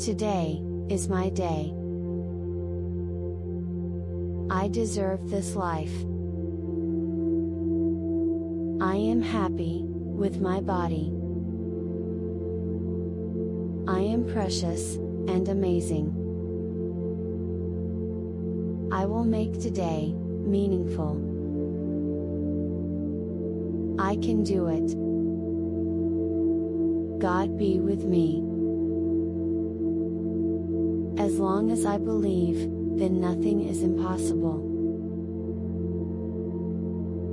Today, is my day. I deserve this life. I am happy, with my body. I am precious, and amazing. I will make today, meaningful. I can do it. God be with me. As long as I believe, then nothing is impossible.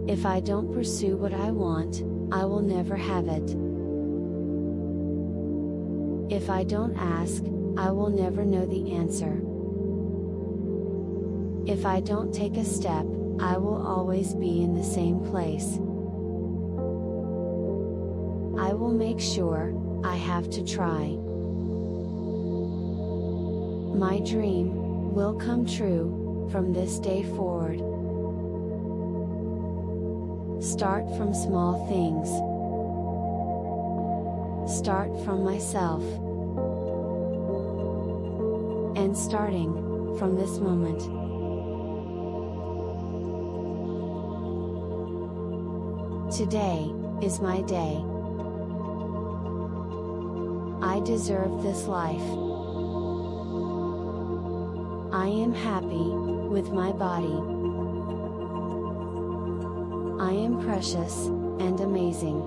If I don't pursue what I want, I will never have it. If I don't ask, I will never know the answer. If I don't take a step, I will always be in the same place. I will make sure, I have to try. My dream, will come true, from this day forward. Start from small things. Start from myself. And starting, from this moment. Today, is my day. I deserve this life. I am happy, with my body. I am precious, and amazing.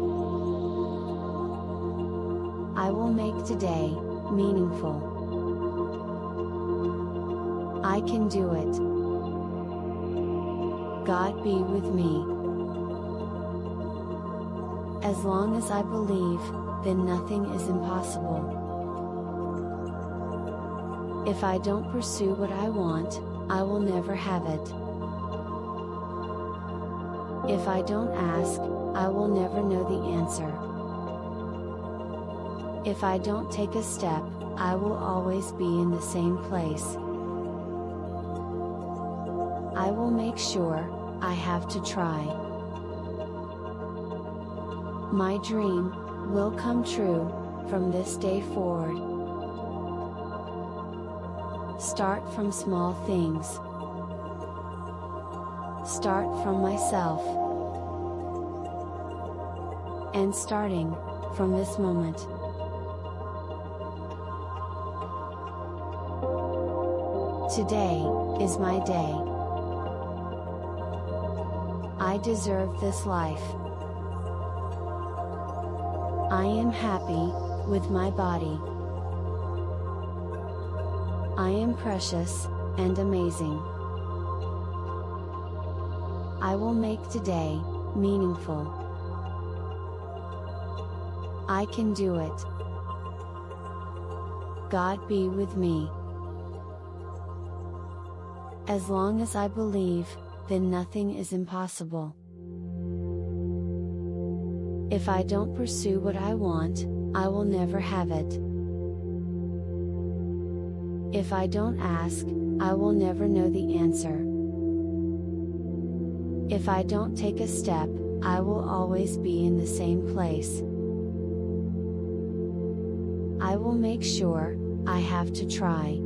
I will make today, meaningful. I can do it. God be with me. As long as I believe, then nothing is impossible. If I don't pursue what I want, I will never have it. If I don't ask, I will never know the answer. If I don't take a step, I will always be in the same place. I will make sure, I have to try. My dream, will come true, from this day forward. Start from small things. Start from myself. And starting, from this moment. Today, is my day. I deserve this life. I am happy, with my body. I am precious, and amazing. I will make today, meaningful. I can do it. God be with me. As long as I believe, then nothing is impossible. If I don't pursue what I want, I will never have it. If I don't ask, I will never know the answer. If I don't take a step, I will always be in the same place. I will make sure, I have to try.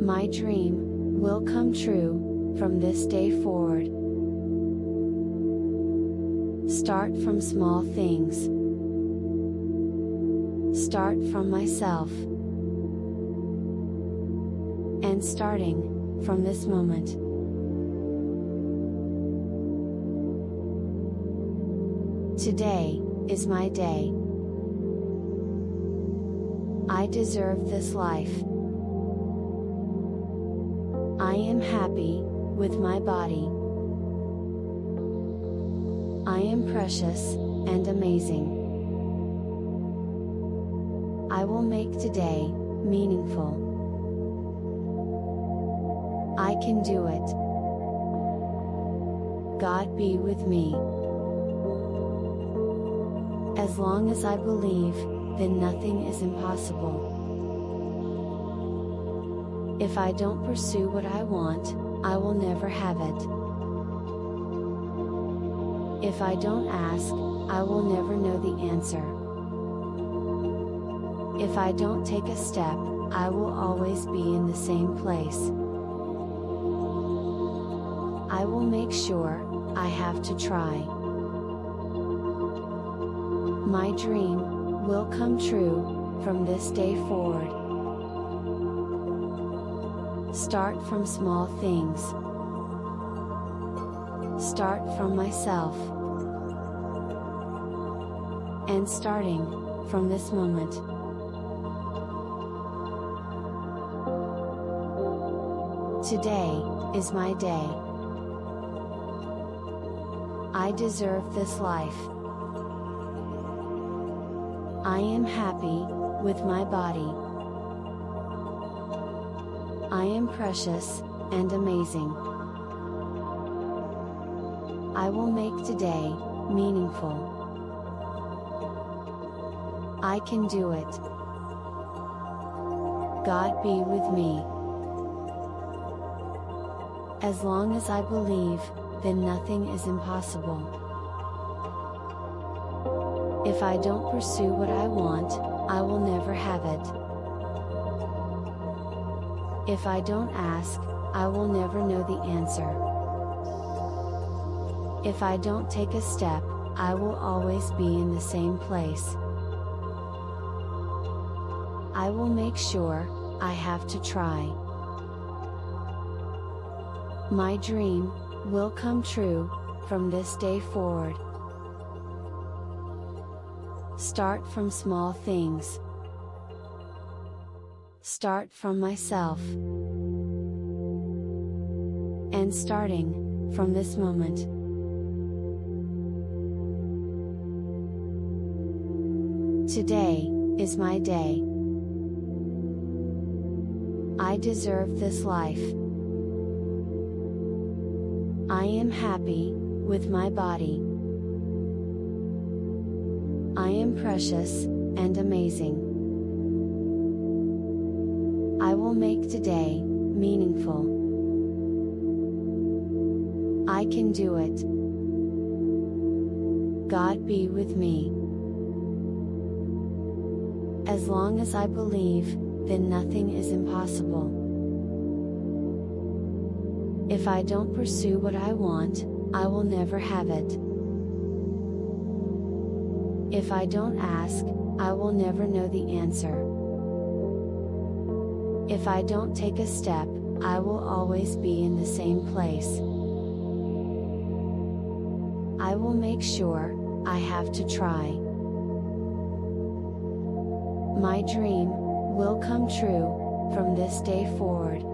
My dream, will come true, from this day forward. Start from small things. Start from myself. And starting, from this moment. Today, is my day. I deserve this life. I am happy, with my body. I am precious, and amazing. I will make today, meaningful. I can do it. God be with me. As long as I believe, then nothing is impossible. If I don't pursue what I want, I will never have it. If I don't ask, I will never know the answer. If I don't take a step, I will always be in the same place. I will make sure, I have to try. My dream, will come true, from this day forward. Start from small things. Start from myself. And starting, from this moment. Today, is my day. I deserve this life. I am happy, with my body. I am precious, and amazing. I will make today, meaningful. I can do it. God be with me. As long as I believe, then nothing is impossible. If I don't pursue what I want, I will never have it. If I don't ask, I will never know the answer. If I don't take a step, I will always be in the same place. I will make sure, I have to try. My dream, will come true, from this day forward. Start from small things. Start from myself. And starting, from this moment. Today, is my day. I deserve this life. I am happy, with my body. I am precious, and amazing. I will make today, meaningful. I can do it. God be with me. As long as I believe, then nothing is impossible. If I don't pursue what I want, I will never have it. If I don't ask, I will never know the answer. If I don't take a step, I will always be in the same place. I will make sure, I have to try. My dream, will come true, from this day forward.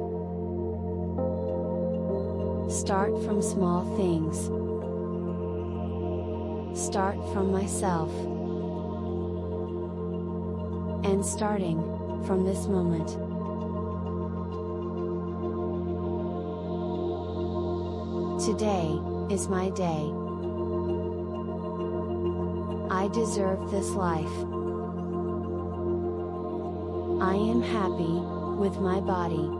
Start from small things. Start from myself. And starting, from this moment. Today, is my day. I deserve this life. I am happy, with my body.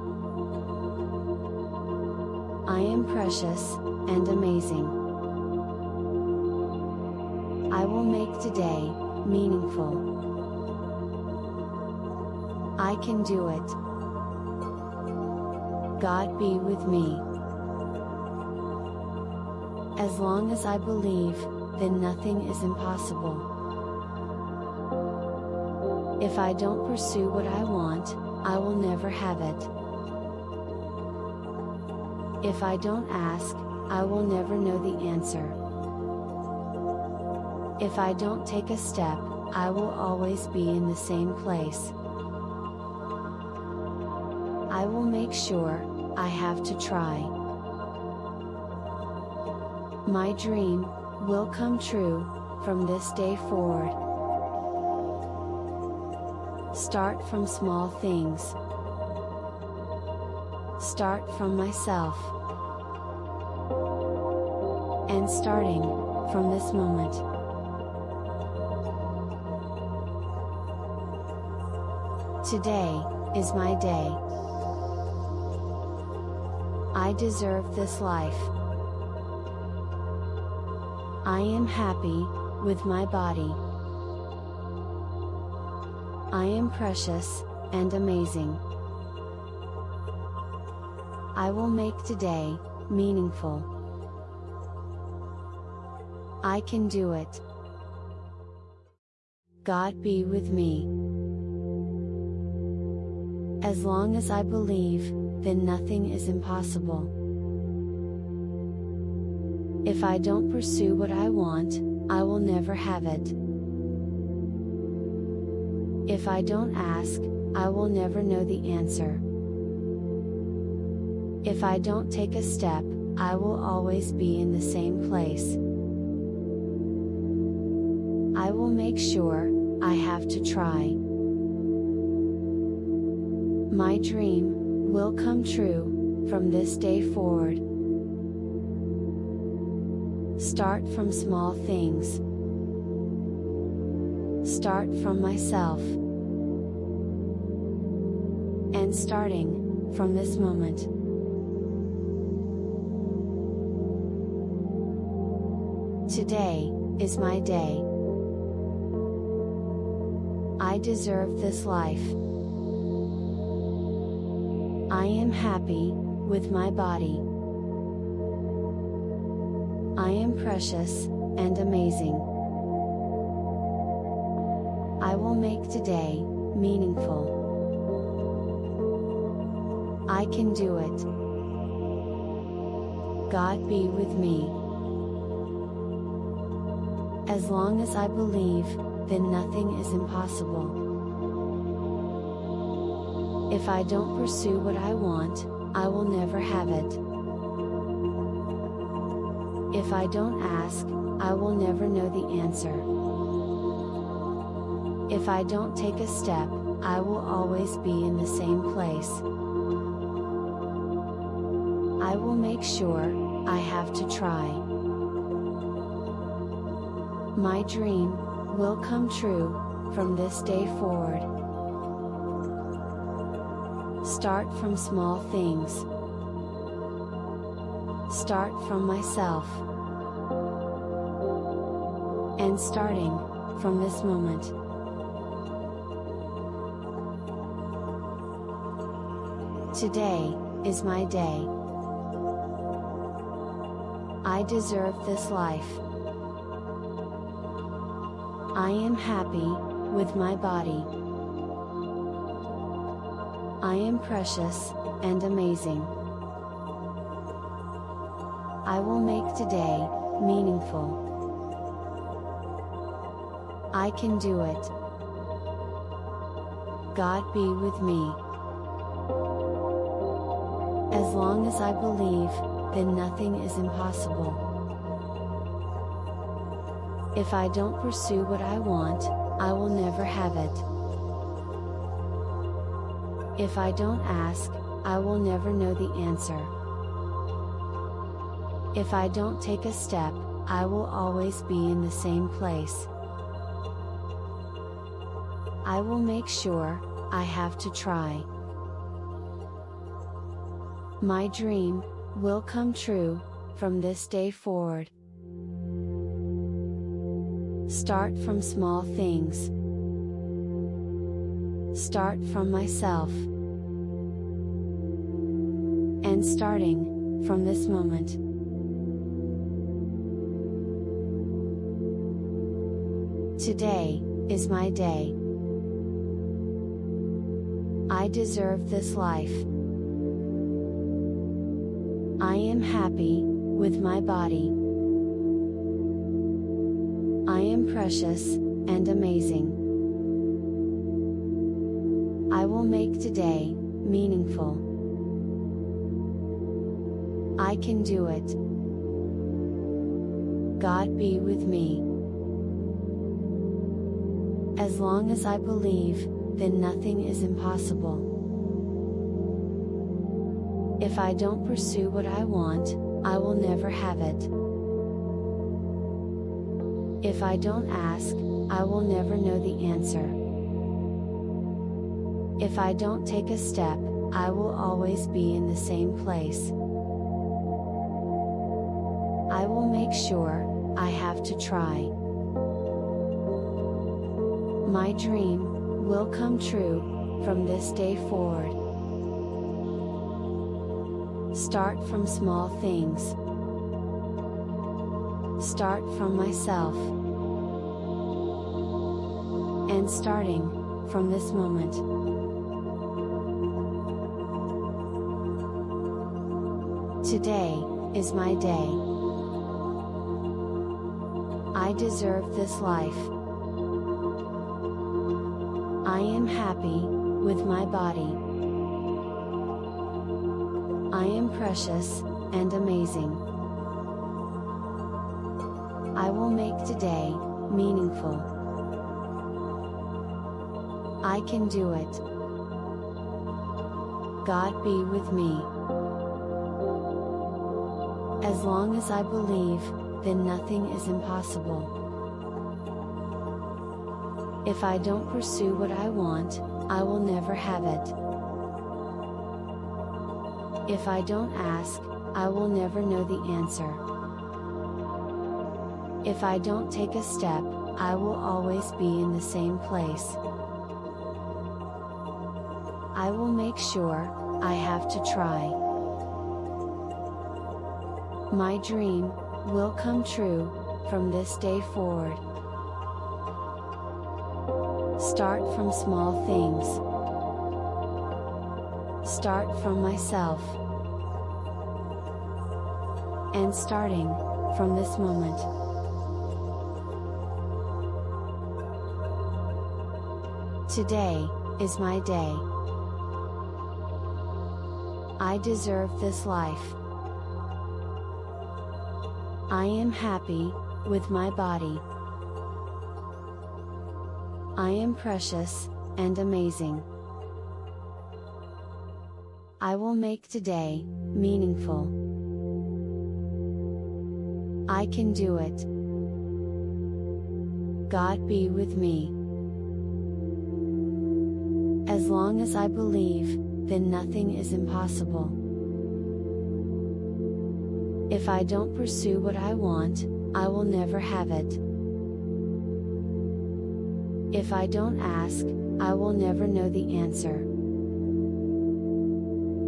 I am precious, and amazing. I will make today, meaningful. I can do it. God be with me. As long as I believe, then nothing is impossible. If I don't pursue what I want, I will never have it. If I don't ask, I will never know the answer. If I don't take a step, I will always be in the same place. I will make sure, I have to try. My dream, will come true, from this day forward. Start from small things. Start from myself. And starting, from this moment. Today, is my day. I deserve this life. I am happy, with my body. I am precious, and amazing. I will make today, meaningful. I can do it. God be with me. As long as I believe, then nothing is impossible. If I don't pursue what I want, I will never have it. If I don't ask, I will never know the answer. If I don't take a step, I will always be in the same place. I will make sure, I have to try. My dream, will come true, from this day forward. Start from small things. Start from myself. And starting, from this moment. Today, is my day. I deserve this life. I am happy, with my body. I am precious, and amazing. I will make today, meaningful. I can do it. God be with me. As long as I believe, then nothing is impossible. If I don't pursue what I want, I will never have it. If I don't ask, I will never know the answer. If I don't take a step, I will always be in the same place. I will make sure, I have to try. My dream, will come true, from this day forward. Start from small things. Start from myself. And starting, from this moment. Today, is my day. I deserve this life. I am happy, with my body. I am precious, and amazing. I will make today, meaningful. I can do it. God be with me. As long as I believe, then nothing is impossible. If I don't pursue what I want, I will never have it. If I don't ask, I will never know the answer. If I don't take a step, I will always be in the same place. I will make sure, I have to try. My dream, will come true, from this day forward. Start from small things. Start from myself. And starting, from this moment. Today, is my day. I deserve this life. I am happy, with my body. Precious, and amazing. I will make today, meaningful. I can do it. God be with me. As long as I believe, then nothing is impossible. If I don't pursue what I want, I will never have it. If I don't ask, I will never know the answer. If I don't take a step, I will always be in the same place. I will make sure, I have to try. My dream, will come true, from this day forward. Start from small things. Start from myself. And starting, from this moment. Today, is my day. I deserve this life. I am happy, with my body. I am precious, and amazing. I will make today, meaningful. I can do it. God be with me. As long as I believe, then nothing is impossible. If I don't pursue what I want, I will never have it. If I don't ask, I will never know the answer. If I don't take a step, I will always be in the same place. I will make sure, I have to try. My dream, will come true, from this day forward. Start from small things. Start from myself. And starting, from this moment. Today, is my day. I deserve this life. I am happy, with my body. I am precious, and amazing. I will make today, meaningful. I can do it. God be with me. As long as I believe, then nothing is impossible. If I don't pursue what I want, I will never have it. If I don't ask, I will never know the answer.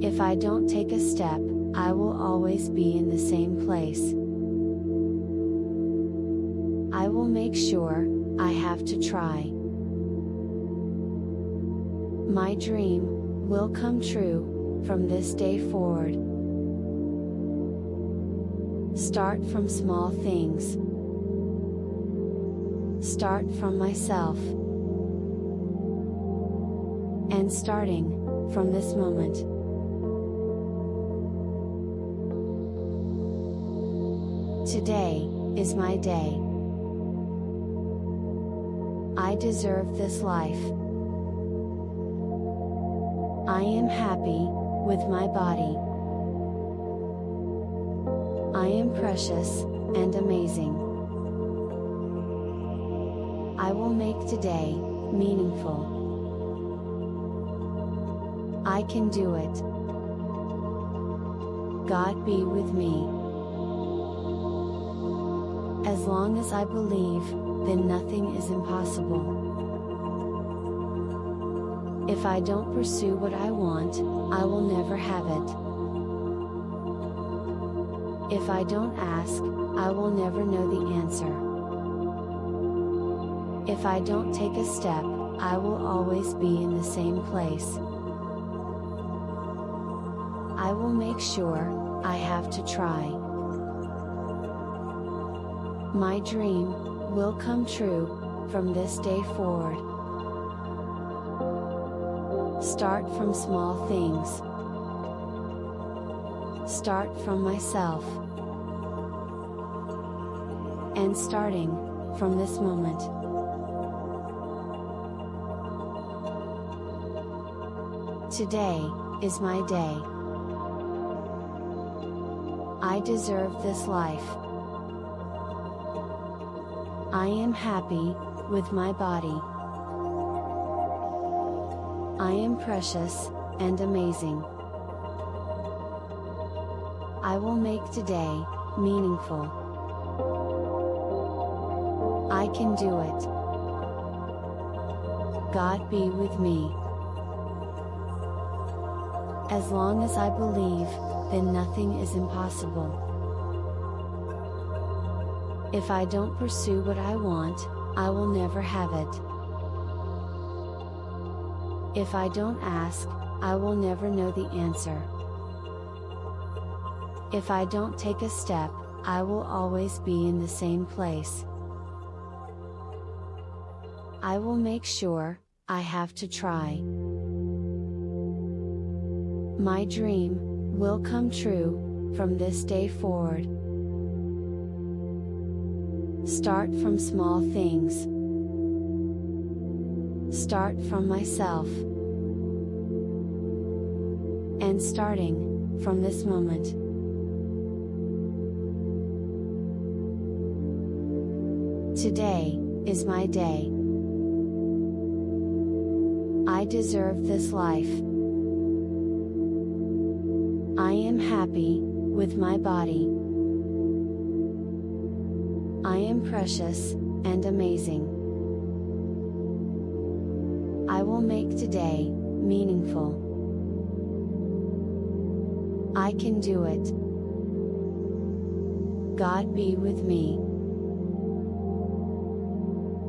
If I don't take a step, I will always be in the same place. I will make sure, I have to try. My dream, will come true, from this day forward. Start from small things. Start from myself. And starting, from this moment. Today, is my day. I deserve this life. I am happy, with my body. I am precious, and amazing. I will make today, meaningful. I can do it. God be with me. As long as I believe, then nothing is impossible. If I don't pursue what I want, I will never have it. If I don't ask, I will never know the answer. If I don't take a step, I will always be in the same place. I will make sure, I have to try. My dream, will come true, from this day forward. Start from small things. Start from myself. And starting, from this moment. Today, is my day. I deserve this life. I am happy, with my body. I am precious, and amazing. I will make today, meaningful. I can do it. God be with me. As long as I believe, then nothing is impossible. If I don't pursue what I want, I will never have it. If I don't ask, I will never know the answer. If I don't take a step, I will always be in the same place. I will make sure, I have to try. My dream, will come true, from this day forward. Start from small things. Start from myself. And starting, from this moment. Today, is my day. I deserve this life. I am happy, with my body. I am precious, and amazing. I will make today, meaningful. I can do it. God be with me.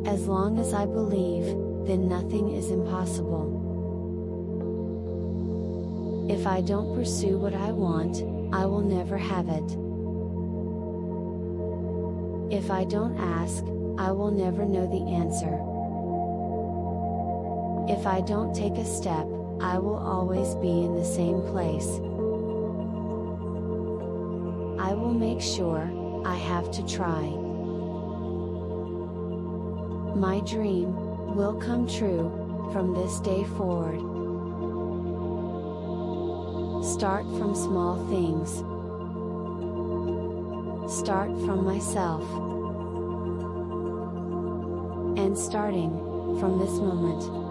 As long as I believe, then nothing is impossible. If I don't pursue what I want, I will never have it. If I don't ask, I will never know the answer. If I don't take a step, I will always be in the same place. I will make sure, I have to try. My dream, will come true, from this day forward. Start from small things. Start from myself. And starting, from this moment.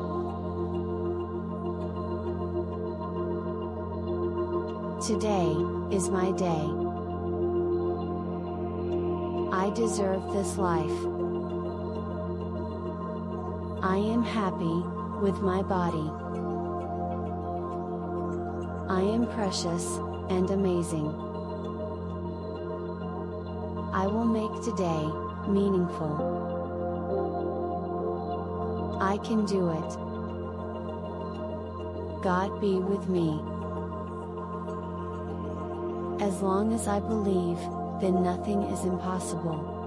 Today, is my day. I deserve this life. I am happy, with my body. I am precious, and amazing. I will make today, meaningful. I can do it. God be with me. As long as I believe, then nothing is impossible.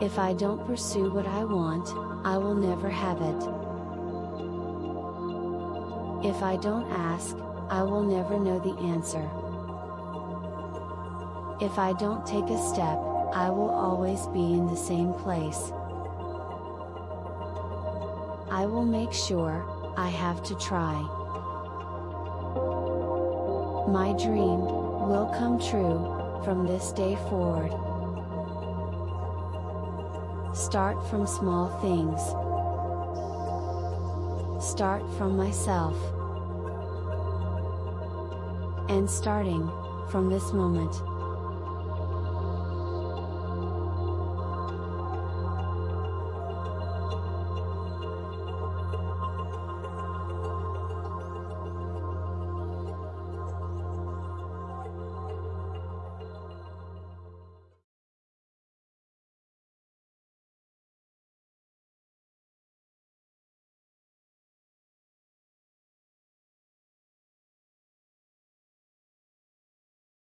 If I don't pursue what I want, I will never have it. If I don't ask, I will never know the answer. If I don't take a step, I will always be in the same place. I will make sure, I have to try. My dream, will come true, from this day forward. Start from small things. Start from myself. And starting, from this moment.